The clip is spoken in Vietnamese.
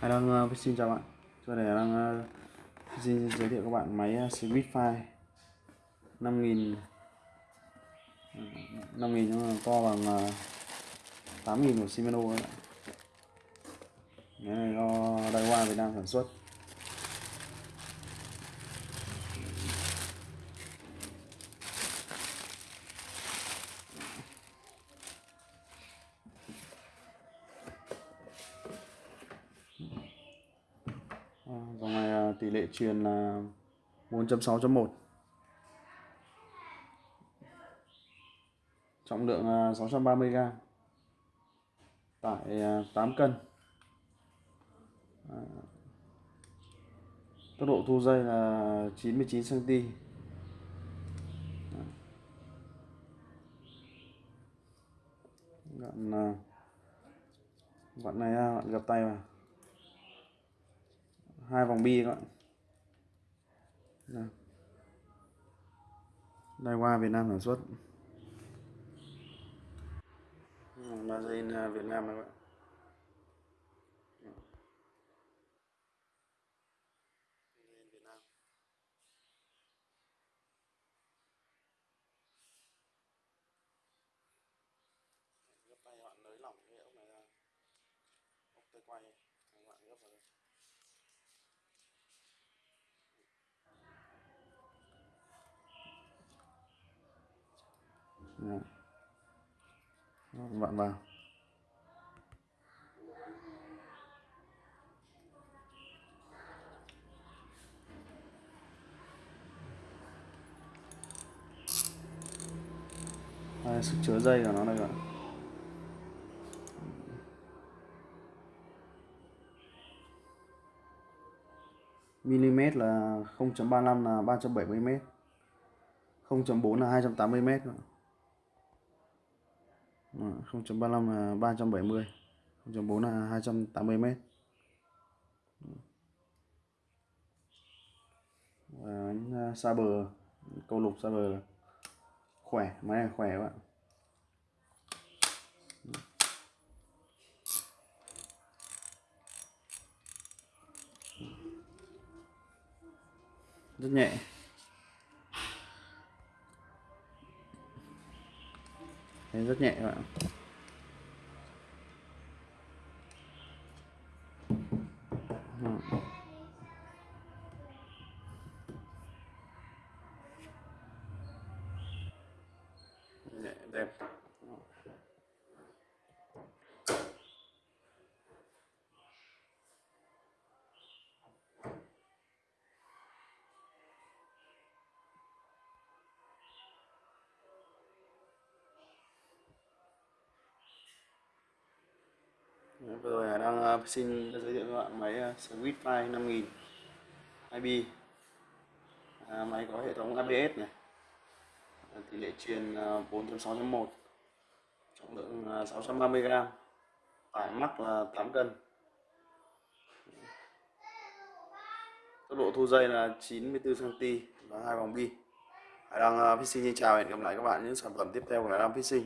Hải đang uh, xin chào bạn. Tôi để đang uh, xin giới thiệu các bạn máy uh, Switchfire 5000 5000 nhưng mà to bằng uh, 8000 của Shimano các Máy này do Daiwa Việt Nam sản xuất À, dòng này à, tỷ lệ truyền là 4.6.1 trọng lượng 630g tải 8 cân. À, tốc độ thu dây là 99 cm gặn vặn này à, gặn gập tay vào hai vòng bi các bạn đây qua Việt Nam sản xuất. Magazine à, Việt Nam các bạn gấp tay bạn nới lỏng cái ốc này ra. Ốc tay quay. Các bạn gấp vào đây các bạn vào Đây, sức chứa dây của nó đây các bạn? Mm là 0.35 là 370 m 0.4 là 280 m 0.35 là 370 0.4 là 280 mét. Và bánh à, xa bờ, câu lục xa bờ khỏe, máy này khỏe các bạn. Rất nhẹ. Đấy, rất nhẹ các bạn. Nhẹ đẹp. Vừa rồi đang ờ, xin giới thiệu các bạn máy ờ, uh, Switchfire 5000 IB à, máy có hệ thống ABS này. À, tỷ lệ truyền ờ, 4.6.1 trọng lượng 630g tải mắc là 8 cân. Tốc độ thu dây là 94 cm và hai vòng bi. Hải Đăng uh, Fishing xin chào và hẹn gặp lại các bạn những sản phẩm tiếp theo của Hải Đăng Fishing.